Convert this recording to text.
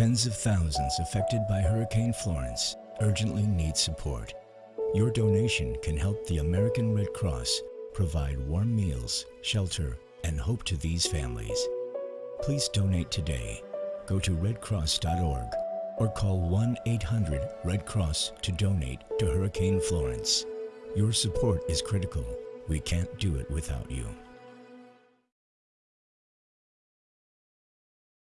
Tens of thousands affected by Hurricane Florence urgently need support. Your donation can help the American Red Cross provide warm meals, shelter, and hope to these families. Please donate today. Go to redcross.org or call 1-800-RED-CROSS to donate to Hurricane Florence. Your support is critical. We can't do it without you.